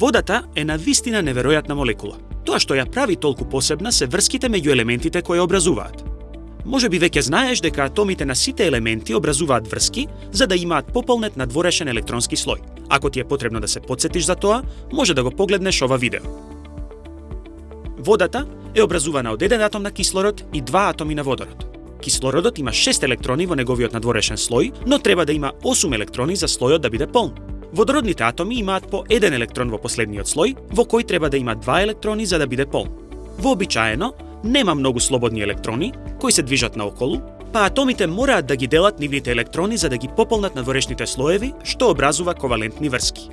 Водата е на вистина неверојатна молекула. Тоа што ја прави толку посебна се врските меѓу елементите кои образуваат. Може би веќе знаеш дека атомите на сите елементи образуваат врски за да имаат пополнет надворешен електронски слој. Ако ти е потребно да се подсетиш за тоа, може да го погледнеш ова видео. Водата е образувана од еден атом на кислород и два атоми на водород. Кислородот има 6 електрони во неговиот надворешен слој, но треба да има 8 електрони за слојот да биде полн. Водородните атоми имаат по еден електрон во последниот слој, во кој треба да има два електрони за да биде пол. Вообичаено, нема многу слободни електрони кои се движат наоколу, па атомите мораат да ги делат нивните електрони за да ги пополнат надворешните слоеви, што образува ковалентни врски.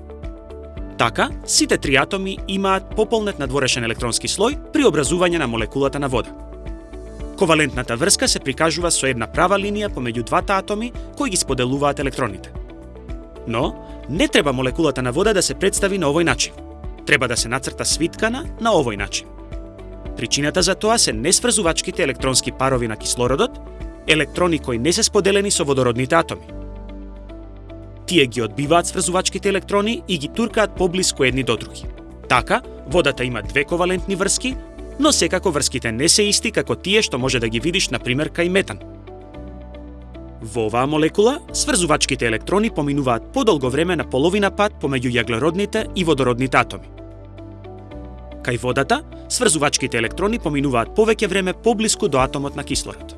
Така, сите три атоми имаат пополнет надворешен електронски слој при образување на молекулата на вода. Ковалентната врска се прикажува со една права линија помеѓу двата атоми кои ги споделуваат електроните. Но, не треба молекулата на вода да се представи на овој начин. Треба да се нацрта свиткана на овој начин. Причината за тоа се несврзувачките електронски парови на кислородот, електрони кои не се споделени со водородните атоми. Тие ги одбиваат сврзувачките електрони и ги туркаат поблиску едни до други. Така, водата има две ковалентни врски, но секако врските не се исти како тие што може да ги видиш на пример кај метан. Во оваа молекула, сврзувачките електрони поминуваат подолго време на половина пат помеѓу јаглеродните и водородните атоми. Кај водата, сврзувачките електрони поминуваат повеќе време поблиску до атомот на кислород.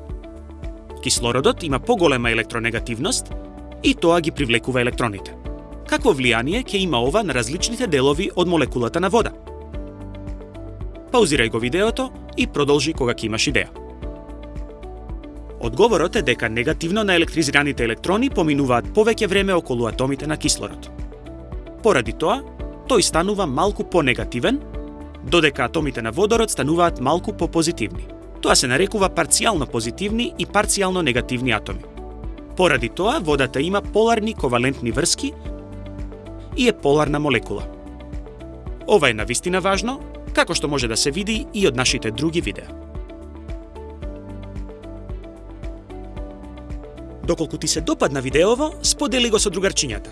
Кислородот има поголема електронегативност и тоа ги привлекува електроните. Какво влијание ќе има ова на различните делови од молекулата на вода? Паузирај го видеото и продолжи кога ќе имаш идеја. Одговорот е дека негативно на електризираните електрони поминуваат повеќе време околу атомите на кислород. Поради тоа, тој станува малку понегативен, додека атомите на водород стануваат малку попозитивни. Тоа се нарекува парцијално позитивни и парцијално негативни атоми. Поради тоа, водата има поларни ковалентни врски и е поларна молекула. Ова е навистина важно, како што може да се види и од нашите други видеа. Доколку ти се допадна видеово, сподели го со другарчињата.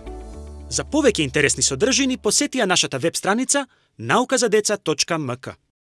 За повеќе интересни содржини посети ја нашата веб страница nauказадеца.mk.